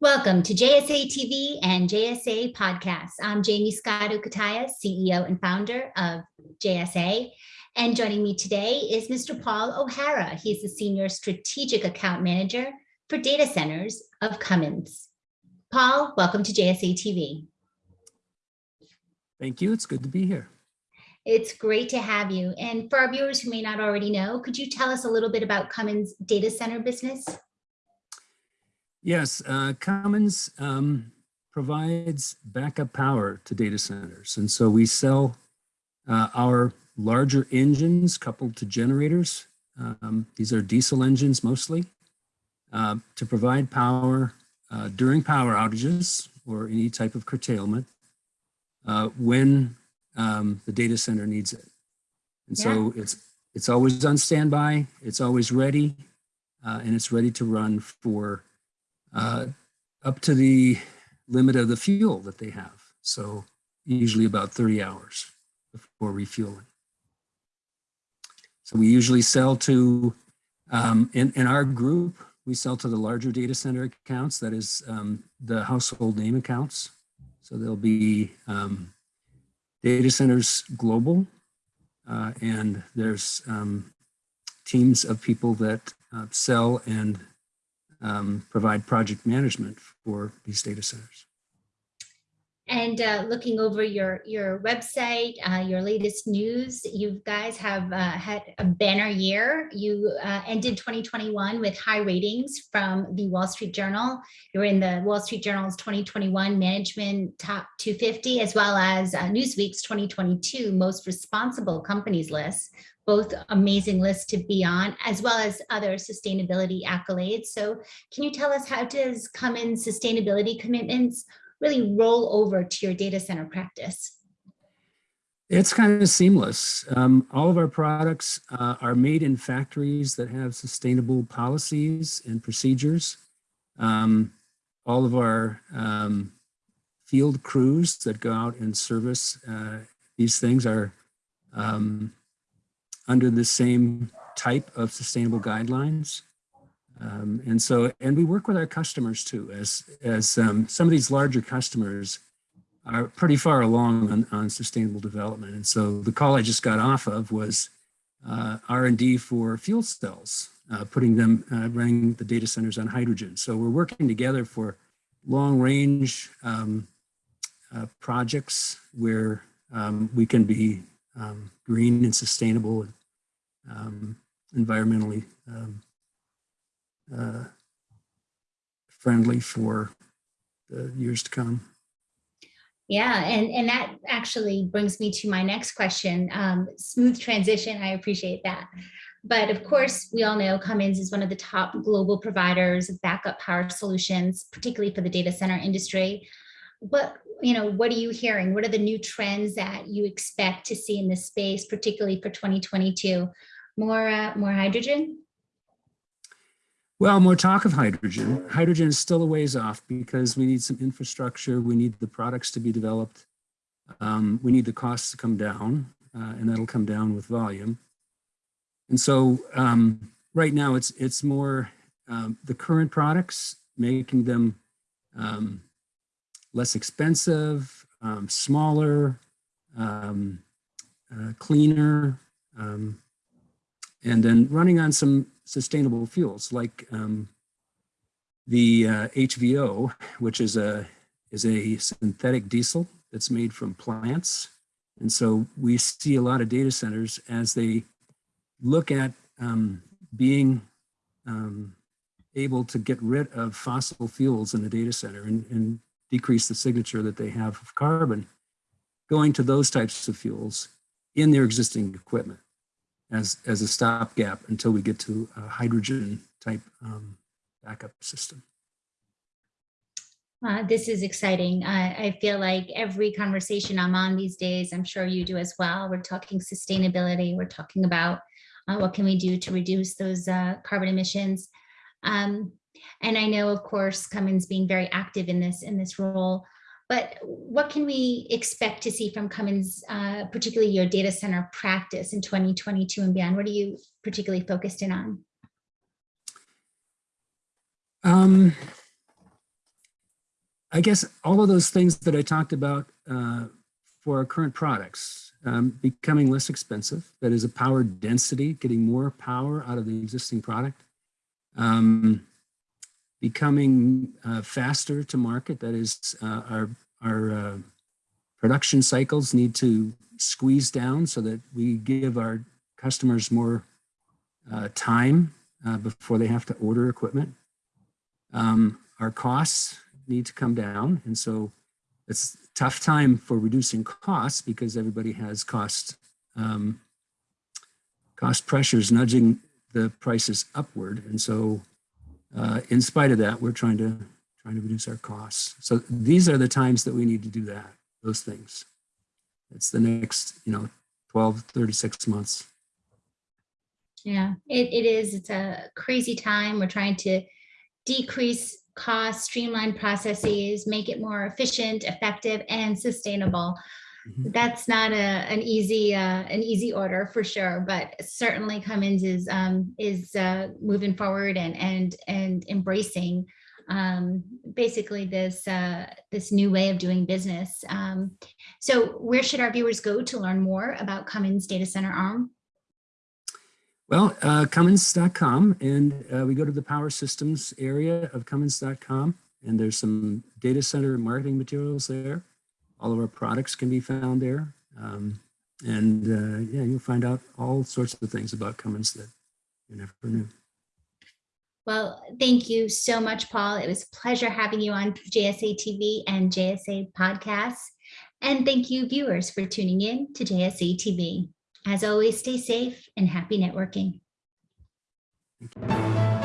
Welcome to JSA TV and JSA Podcasts. I'm Jaymie Scotto Cutaia, CEO and founder of JSA. And joining me today is Mr. Paul O'Hara. He's the Senior Strategic Account Manager for Data Centers of Cummins. Paul, welcome to JSA TV. Thank you. It's good to be here. It's great to have you. And for our viewers who may not already know, could you tell us a little bit about Cummins data center business? Yes, uh, Cummins um, provides backup power to data centers. And so we sell uh, our larger engines coupled to generators. Um, these are diesel engines mostly uh, to provide power uh, during power outages or any type of curtailment uh, when um, the data center needs it. And yeah. so it's it's always on standby, it's always ready, uh, and it's ready to run for uh, up to the limit of the fuel that they have. So usually about 30 hours before refueling. So we usually sell to, um, in, in our group, we sell to the larger data center accounts, that is um, the household name accounts. So there'll be um, data centers global, uh, and there's um, teams of people that uh, sell and um, provide project management for these data centers. And uh, looking over your your website, uh, your latest news, you guys have uh, had a banner year. You uh, ended 2021 with high ratings from the Wall Street Journal. You're in the Wall Street Journal's 2021 Management Top 250, as well as uh, Newsweek's 2022 Most Responsible Companies list, both amazing lists to be on, as well as other sustainability accolades. So can you tell us how does Cummins sustainability commitments really roll over to your data center practice? It's kind of seamless. Um, all of our products uh, are made in factories that have sustainable policies and procedures. Um, all of our um, field crews that go out and service uh, these things are um, under the same type of sustainable guidelines. Um, and so, and we work with our customers too, as, as um, some of these larger customers are pretty far along on, on sustainable development. And so the call I just got off of was uh, R&D for fuel cells, uh, putting them, uh, running the data centers on hydrogen. So we're working together for long range um, uh, projects where um, we can be um, green and sustainable um, environmentally uh, friendly for the years to come. Yeah, and, and that actually brings me to my next question. Um, smooth transition, I appreciate that. But of course, we all know Cummins is one of the top global providers of backup power solutions, particularly for the data center industry. What, you know, what are you hearing? What are the new trends that you expect to see in this space, particularly for 2022? More, uh, more hydrogen? Well, more talk of hydrogen. Hydrogen is still a ways off because we need some infrastructure. We need the products to be developed. Um, we need the costs to come down uh, and that'll come down with volume. And so um, right now it's, it's more um, the current products, making them um, less expensive, um, smaller, um, uh, cleaner, and then running on some sustainable fuels like um, the uh, HVO, which is a, is a synthetic diesel that's made from plants. And so we see a lot of data centers as they look at um, being um, able to get rid of fossil fuels in the data center and, and decrease the signature that they have of carbon, going to those types of fuels in their existing equipment as, as a stopgap until we get to a hydrogen type um, backup system. Uh, this is exciting. I feel like every conversation I'm on these days, I'm sure you do as well. We're talking sustainability. We're talking about uh, what can we do to reduce those uh, carbon emissions. Um, and I know, of course, Cummins being very active in this in this role. But what can we expect to see from Cummins, uh, particularly your data center practice in 2022 and beyond? What are you particularly focused in on? Um, I guess all of those things that I talked about uh, for our current products, um, becoming less expensive, that is a power density, getting more power out of the existing product, um, becoming uh, faster to market, that is uh, our, our uh, production cycles need to squeeze down so that we give our customers more uh, time uh, before they have to order equipment. Um, our costs need to come down. And so it's tough time for reducing costs because everybody has cost, um, cost pressures nudging the prices upward. And so uh, in spite of that, we're trying to, trying to reduce our costs. So these are the times that we need to do that, those things. It's the next, you know, 12, 36 months. Yeah, it, it is. It's a crazy time. We're trying to decrease costs, streamline processes, make it more efficient, effective, and sustainable. Mhm. That's not a, an easy, uh, an easy order for sure, but certainly Cummins is, um, is, uh, moving forward and, and, and embracing, um, basically this, uh, this new way of doing business. Um, so where should our viewers go to learn more about Cummins Data Center ARM? Well, uh, Cummins.com, and uh, we go to the power systems area of Cummins.com, and there's some data center marketing materials there. All of our products can be found there. Um, and uh, yeah, you'll find out all sorts of things about Cummins that you never knew. Well, thank you so much, Paul. It was a pleasure having you on JSA TV and JSA podcasts. And thank you viewers for tuning in to JSA TV. As always, stay safe and happy networking. Thank you.